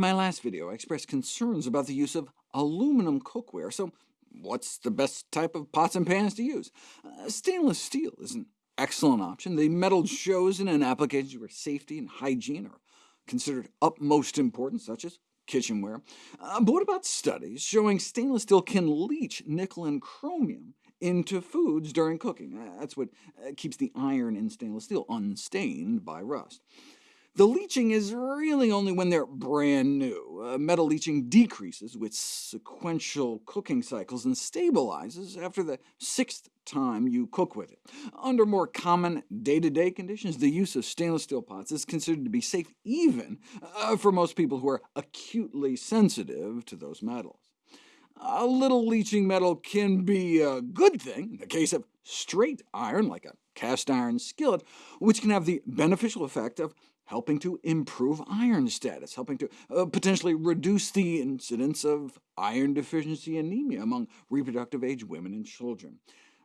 In my last video, I expressed concerns about the use of aluminum cookware, so what's the best type of pots and pans to use? Uh, stainless steel is an excellent option. The metal chosen in applications where safety and hygiene are considered utmost important, such as kitchenware. Uh, but what about studies showing stainless steel can leach nickel and chromium into foods during cooking? Uh, that's what uh, keeps the iron in stainless steel unstained by rust. The leaching is really only when they're brand new. Uh, metal leaching decreases with sequential cooking cycles and stabilizes after the sixth time you cook with it. Under more common day-to-day -day conditions, the use of stainless steel pots is considered to be safe even uh, for most people who are acutely sensitive to those metals. A little leaching metal can be a good thing in the case of straight iron, like a cast iron skillet, which can have the beneficial effect of helping to improve iron status, helping to uh, potentially reduce the incidence of iron deficiency anemia among reproductive-age women and children.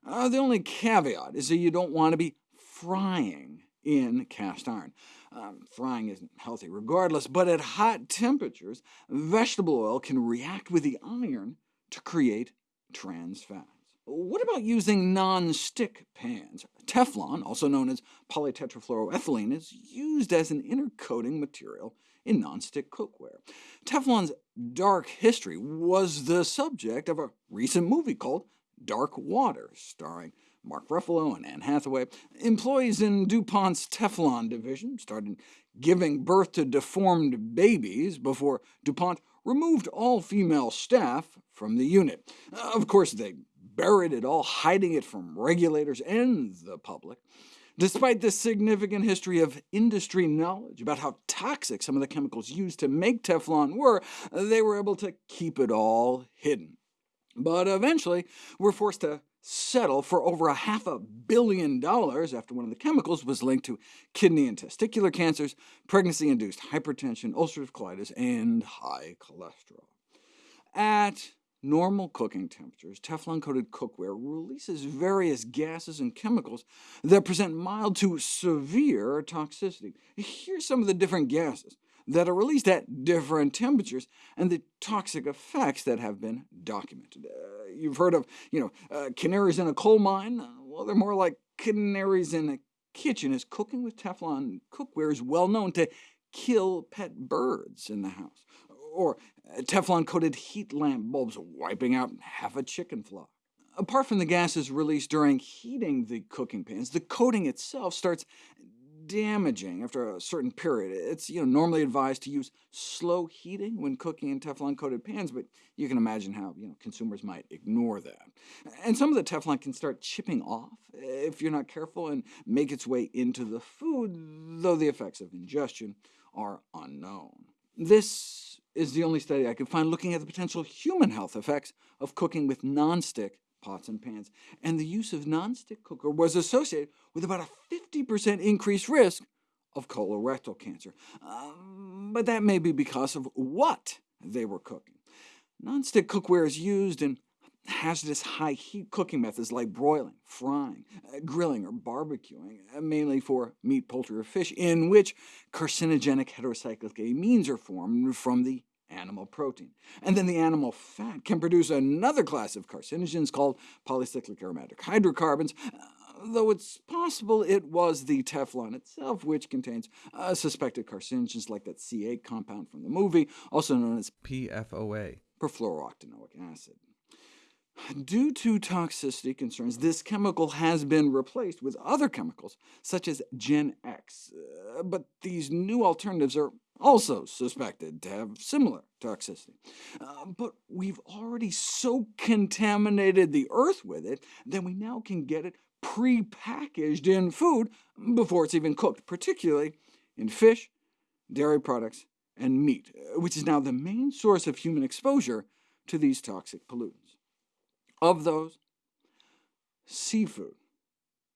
Uh, the only caveat is that you don't want to be frying in cast iron. Um, frying isn't healthy regardless, but at hot temperatures, vegetable oil can react with the iron to create trans fat. What about using non-stick pans? Teflon, also known as polytetrafluoroethylene, is used as an inner coating material in non-stick cookware. Teflon's dark history was the subject of a recent movie called Dark Water, starring Mark Ruffalo and Anne Hathaway. Employees in DuPont's Teflon division started giving birth to deformed babies before DuPont removed all female staff from the unit. Of course, they buried it all, hiding it from regulators and the public. Despite this significant history of industry knowledge about how toxic some of the chemicals used to make Teflon were, they were able to keep it all hidden. But eventually were forced to settle for over a half a billion dollars after one of the chemicals was linked to kidney and testicular cancers, pregnancy-induced hypertension, ulcerative colitis, and high cholesterol. At normal cooking temperatures, Teflon-coated cookware releases various gases and chemicals that present mild to severe toxicity. Here's some of the different gases that are released at different temperatures, and the toxic effects that have been documented. Uh, you've heard of you know, uh, canaries in a coal mine? Uh, well, they're more like canaries in a kitchen, as cooking with Teflon cookware is well known to kill pet birds in the house or Teflon-coated heat lamp bulbs wiping out half a chicken flock. Apart from the gases released during heating the cooking pans, the coating itself starts damaging after a certain period. It's you know, normally advised to use slow heating when cooking in Teflon-coated pans, but you can imagine how you know, consumers might ignore that. And some of the Teflon can start chipping off if you're not careful and make its way into the food, though the effects of ingestion are unknown. This is the only study I could find looking at the potential human health effects of cooking with non-stick pots and pans, and the use of non-stick cooker was associated with about a 50% increased risk of colorectal cancer. Um, but that may be because of what they were cooking. Non-stick cookware is used in hazardous high-heat cooking methods like broiling, frying, uh, grilling, or barbecuing, uh, mainly for meat, poultry, or fish, in which carcinogenic heterocyclic amines are formed from the animal protein. And then the animal fat can produce another class of carcinogens called polycyclic aromatic hydrocarbons, uh, though it's possible it was the Teflon itself which contains uh, suspected carcinogens like that C8 compound from the movie, also known as PFOA, perfluorooctanoic acid. Due to toxicity concerns, this chemical has been replaced with other chemicals, such as Gen X, uh, but these new alternatives are also suspected to have similar toxicity. Uh, but we've already so contaminated the Earth with it that we now can get it pre-packaged in food before it's even cooked, particularly in fish, dairy products, and meat, uh, which is now the main source of human exposure to these toxic pollutants. Of those, seafood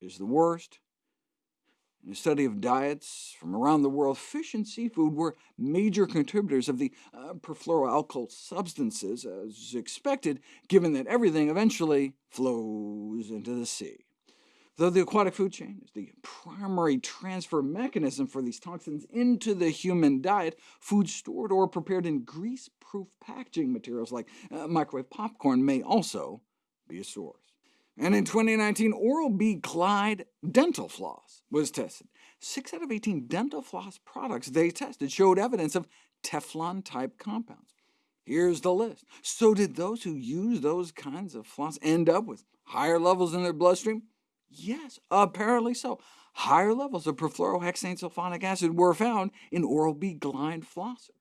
is the worst. In a study of diets from around the world, fish and seafood were major contributors of the uh, perfluoroalkyl substances, as expected, given that everything eventually flows into the sea. Though the aquatic food chain is the primary transfer mechanism for these toxins into the human diet, food stored or prepared in grease-proof packaging materials like uh, microwave popcorn may also be a source. And in 2019, Oral-B Glide dental floss was tested. Six out of 18 dental floss products they tested showed evidence of Teflon-type compounds. Here's the list. So did those who use those kinds of floss end up with higher levels in their bloodstream? Yes, apparently so. Higher levels of perfluorohexane sulfonic acid were found in Oral-B Glide flossers.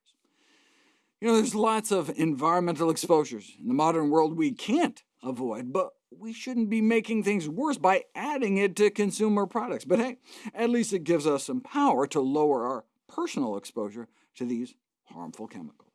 You know, there's lots of environmental exposures in the modern world we can't avoid, but we shouldn't be making things worse by adding it to consumer products. But hey, at least it gives us some power to lower our personal exposure to these harmful chemicals.